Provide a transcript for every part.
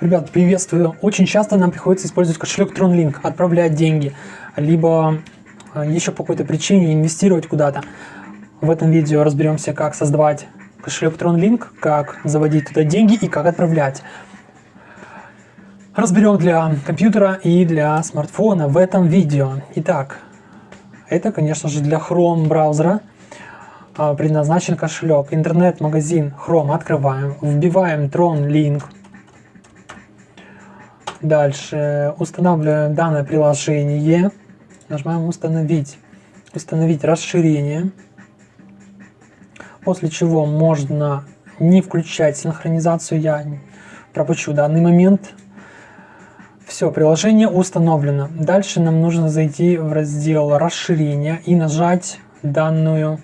Ребят, приветствую. Очень часто нам приходится использовать кошелек TronLink, отправлять деньги, либо э, еще по какой-то причине инвестировать куда-то. В этом видео разберемся, как создавать кошелек TronLink, как заводить туда деньги и как отправлять. Разберем для компьютера и для смартфона в этом видео. Итак, это, конечно же, для Chrome браузера а, предназначен кошелек. Интернет-магазин Chrome открываем, вбиваем TronLink Дальше устанавливаем данное приложение, нажимаем установить, установить расширение, после чего можно не включать синхронизацию, я пропущу данный момент. Все, приложение установлено. Дальше нам нужно зайти в раздел расширения и нажать данную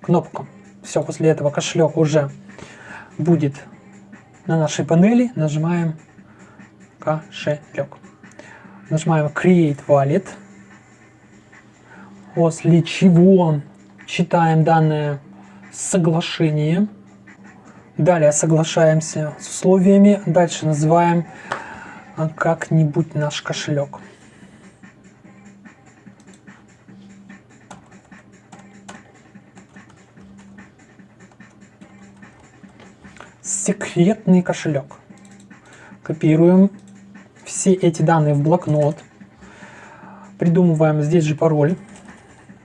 кнопку. Все, после этого кошелек уже будет на нашей панели нажимаем кошелек. Нажимаем Create Wallet, после чего читаем данное соглашение. Далее соглашаемся с условиями, дальше называем как-нибудь наш кошелек. Секретный кошелек. Копируем все эти данные в блокнот. Придумываем здесь же пароль.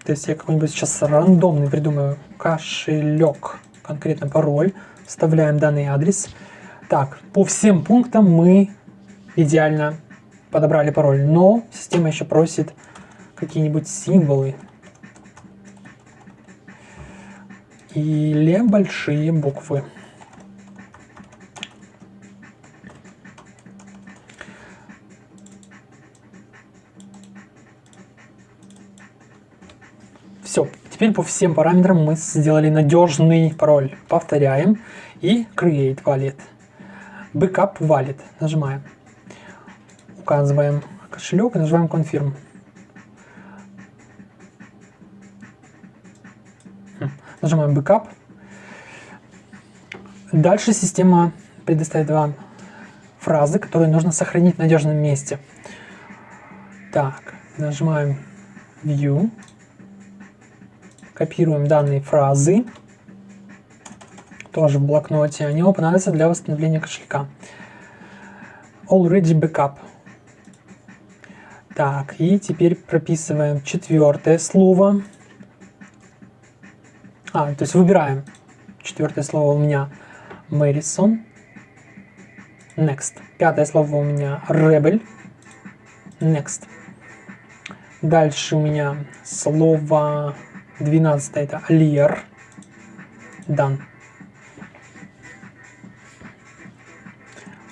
То есть я какой-нибудь сейчас рандомный придумаю кошелек, конкретно пароль. Вставляем данный адрес. Так, по всем пунктам мы идеально подобрали пароль, но система еще просит какие-нибудь символы или большие буквы. Теперь по всем параметрам мы сделали надежный пароль. Повторяем и Create Wallet. Backup Wallet. Нажимаем. Указываем кошелек и нажимаем Confirm. Нажимаем Backup. Дальше система предоставит вам фразы, которые нужно сохранить в надежном месте. Так, нажимаем View копируем данные фразы, тоже в блокноте, они вам понадобятся для восстановления кошелька. Already backup. Так, и теперь прописываем четвертое слово. А, то есть выбираем четвертое слово у меня Мэдисон. Next. Пятое слово у меня Rebel. Next. Дальше у меня слово 12 это Alier. Done.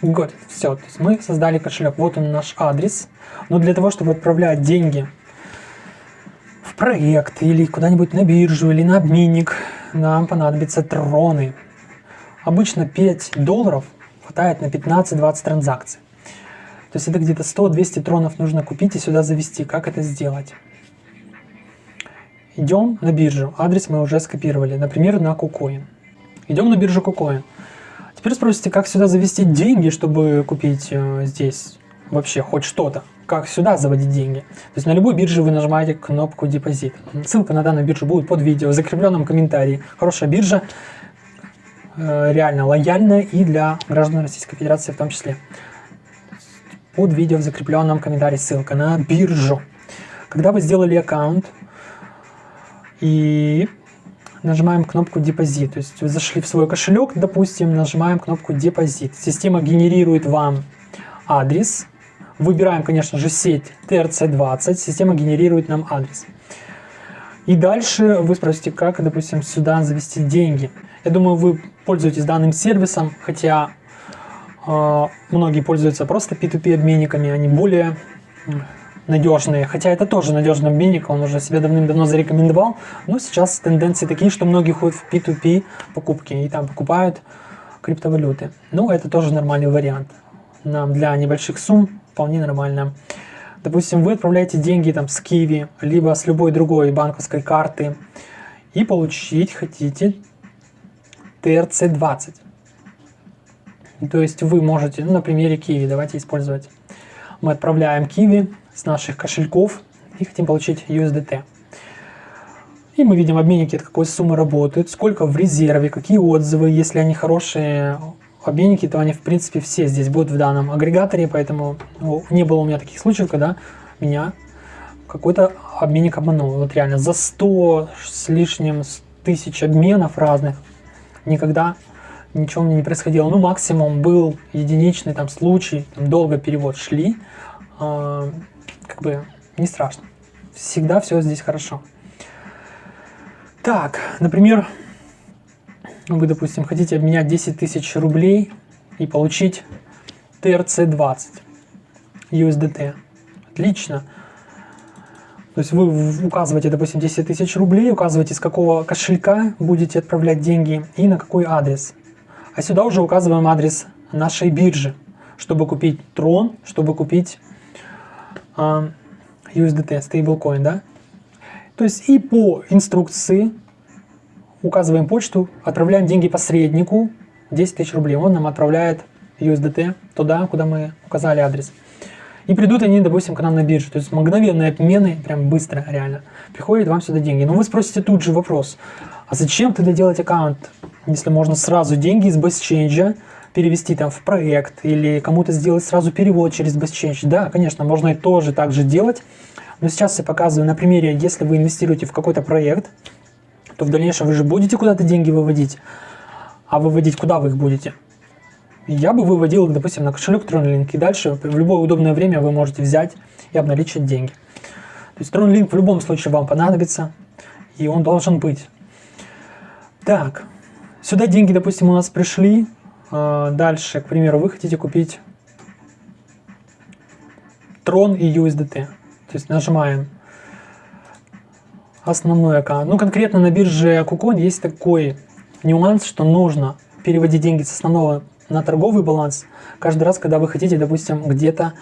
Good. Все, то есть мы создали кошелек. Вот он наш адрес. Но для того, чтобы отправлять деньги в проект или куда-нибудь на биржу или на обменник, нам понадобятся троны. Обычно 5 долларов хватает на 15-20 транзакций. То есть это где-то 100-200 тронов нужно купить и сюда завести. Как это сделать? Идем на биржу. Адрес мы уже скопировали. Например, на KuCoin. Идем на биржу KuCoin. Теперь спросите, как сюда завести деньги, чтобы купить э, здесь вообще хоть что-то. Как сюда заводить деньги. То есть на любой бирже вы нажимаете кнопку депозит. Ссылка на данную биржу будет под видео, в закрепленном комментарии. Хорошая биржа, э, реально лояльная и для граждан Российской Федерации в том числе. Под видео в закрепленном комментарии ссылка на биржу. Когда вы сделали аккаунт, и нажимаем кнопку депозит. То есть вы зашли в свой кошелек, допустим, нажимаем кнопку депозит. Система генерирует вам адрес. Выбираем, конечно же, сеть TRC20. Система генерирует нам адрес. И дальше вы спросите, как, допустим, сюда завести деньги. Я думаю, вы пользуетесь данным сервисом, хотя э, многие пользуются просто P2P обменниками, они более надежные, хотя это тоже надежный обменник, он уже себя давным-давно зарекомендовал, но сейчас тенденции такие, что многие ходят в P2P покупки и там покупают криптовалюты. Ну, это тоже нормальный вариант. Нам для небольших сумм вполне нормально. Допустим, вы отправляете деньги там с Kiwi, либо с любой другой банковской карты, и получить хотите TRC20. То есть вы можете, ну, на примере Kiwi, давайте использовать. Мы отправляем Kiwi с наших кошельков и хотим получить USDT. И мы видим обменники, от какой суммы работают, сколько в резерве, какие отзывы. Если они хорошие обменники, то они в принципе все здесь будут в данном агрегаторе, поэтому ну, не было у меня таких случаев, когда меня какой-то обменник обманул. Вот реально за 100 с лишним тысяч обменов разных никогда ничего мне не происходило. Ну, максимум был единичный там случай, там долго перевод шли, э, как бы не страшно. Всегда все здесь хорошо. Так, например, вы, допустим, хотите обменять 10 тысяч рублей и получить TRC20 USDT. Отлично. То есть вы указываете, допустим, 10 тысяч рублей, указываете, с какого кошелька будете отправлять деньги и на какой адрес. А сюда уже указываем адрес нашей биржи, чтобы купить Tron, чтобы купить uh, USDT, stablecoin, да? То есть и по инструкции указываем почту, отправляем деньги посреднику, 10 тысяч рублей, он нам отправляет USDT туда, куда мы указали адрес. И придут они, допустим, к нам на биржу. То есть мгновенные обмены, прям быстро, реально. Приходят вам сюда деньги. Но вы спросите тут же вопрос, а зачем тогда делать аккаунт, если можно сразу деньги из BestChange перевести там в проект или кому-то сделать сразу перевод через BestChange? Да, конечно, можно и тоже так же делать. Но сейчас я показываю на примере, если вы инвестируете в какой-то проект, то в дальнейшем вы же будете куда-то деньги выводить. А выводить куда вы их будете? Я бы выводил допустим, на кошелек TronLink, и дальше в любое удобное время вы можете взять и обналичить деньги. То есть TronLink в любом случае вам понадобится, и он должен быть. Так, сюда деньги, допустим, у нас пришли. А, дальше, к примеру, вы хотите купить Tron и USDT. То есть нажимаем основной аккаунт. Ну, конкретно на бирже KuCoin есть такой нюанс, что нужно переводить деньги с основного на торговый баланс каждый раз, когда вы хотите, допустим, где-то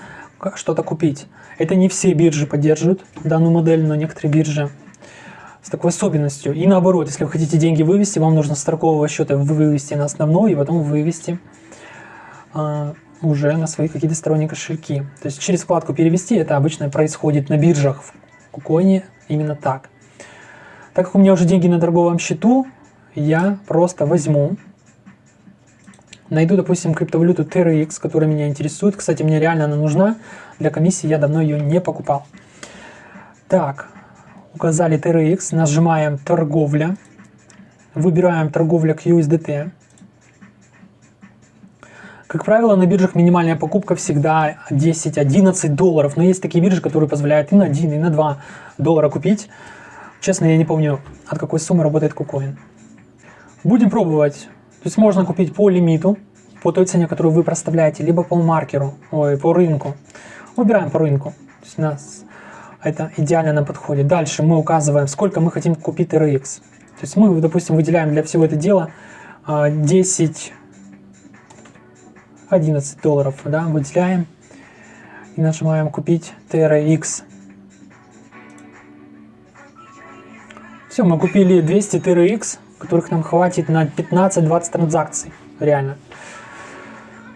что-то купить. Это не все биржи поддерживают данную модель, но некоторые биржи с такой особенностью. И наоборот, если вы хотите деньги вывести, вам нужно с торгового счета вывести на основной и потом вывести э, уже на свои какие-то сторонние кошельки. То есть через вкладку «Перевести» это обычно происходит на биржах в Кукоине именно так. Так как у меня уже деньги на торговом счету, я просто возьму Найду, допустим, криптовалюту TRX, которая меня интересует. Кстати, мне реально она нужна. Для комиссии я давно ее не покупал. Так, указали TRX, нажимаем торговля. Выбираем торговля к USDT. Как правило, на биржах минимальная покупка всегда 10-11 долларов. Но есть такие биржи, которые позволяют и на 1, и на 2 доллара купить. Честно, я не помню, от какой суммы работает KuCoin. Будем пробовать. То есть можно купить по лимиту, по той цене, которую вы проставляете, либо по маркеру, ой, по рынку. Выбираем по рынку. То есть у нас это идеально нам подходит. Дальше мы указываем, сколько мы хотим купить RX. То есть мы, допустим, выделяем для всего этого дела 10 11 долларов, да, выделяем и нажимаем купить TRX. Все, мы купили 200 TRX, которых нам хватит на 15-20 транзакций. Реально.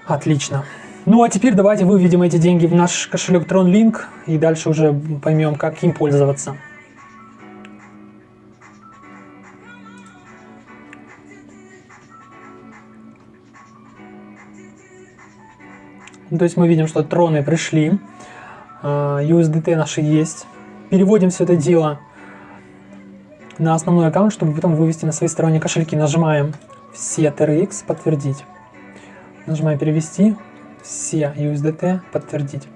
Отлично. Ну а теперь давайте выведем эти деньги в наш кошелек TronLink и дальше уже поймем, как им пользоваться. Ну, то есть мы видим, что троны пришли, USDT а, наши есть. Переводим все это дело на основной аккаунт, чтобы потом вывести на свои сторонние кошельки. Нажимаем все TRX, подтвердить. Нажимаем перевести, все USDT, подтвердить.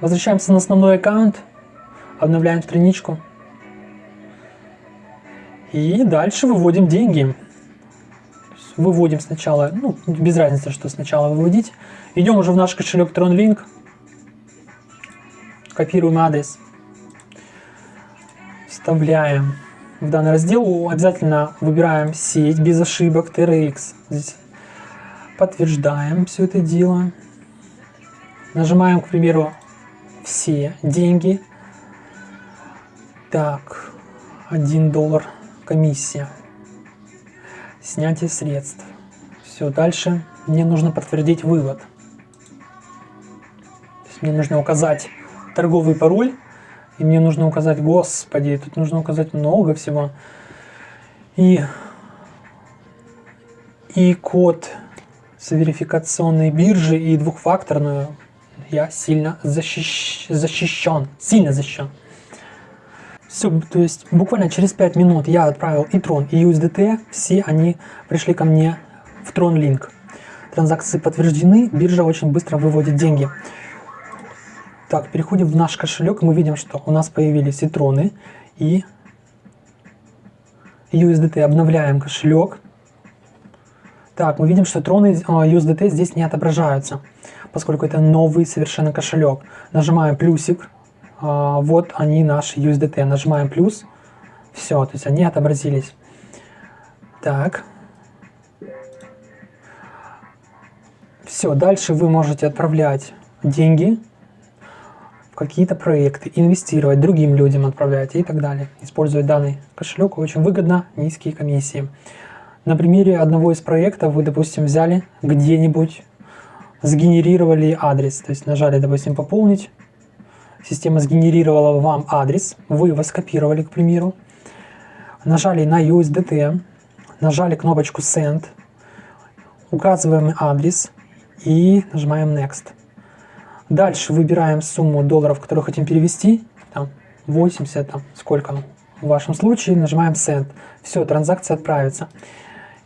Возвращаемся на основной аккаунт, обновляем страничку. И дальше выводим деньги. Выводим сначала, ну, без разницы, что сначала выводить. Идем уже в наш кошелек TronLink. Копируем адрес вставляем в данный раздел, обязательно выбираем сеть без ошибок TRX. Здесь подтверждаем все это дело. Нажимаем, к примеру, все деньги. Так, 1 доллар комиссия. снятие средств. Все, дальше мне нужно подтвердить вывод. мне нужно указать торговый пароль, и мне нужно указать, господи, тут нужно указать много всего. И, и код с верификационной биржи и двухфакторную я сильно защищ... защищен, сильно защищен. Все, то есть буквально через 5 минут я отправил и Tron, и USDT, все они пришли ко мне в TronLink. Транзакции подтверждены, биржа очень быстро выводит деньги. Так, переходим в наш кошелек, мы видим, что у нас появились и и USDT. Обновляем кошелек. Так, мы видим, что троны USDT здесь не отображаются, поскольку это новый совершенно кошелек. Нажимаем плюсик, а, вот они наши USDT. Нажимаем плюс, все, то есть они отобразились. Так. Все, дальше вы можете отправлять деньги какие-то проекты, инвестировать, другим людям отправлять и так далее. Использовать данный кошелек очень выгодно, низкие комиссии. На примере одного из проектов вы, допустим, взяли где-нибудь, сгенерировали адрес, то есть нажали, допустим, пополнить, система сгенерировала вам адрес, вы его скопировали, к примеру, нажали на USDT, нажали кнопочку Send, указываем адрес и нажимаем Next. Дальше выбираем сумму долларов, которую хотим перевести, там 80, там сколько в вашем случае, нажимаем Send. Все, транзакция отправится.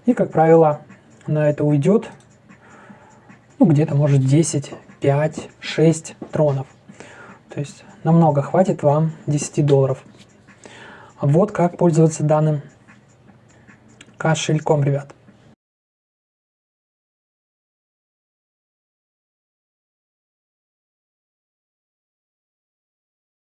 И, как правило, на это уйдет ну, где-то, может, 10, 5, 6 тронов. То есть намного хватит вам 10 долларов. Вот как пользоваться данным кошельком, ребят.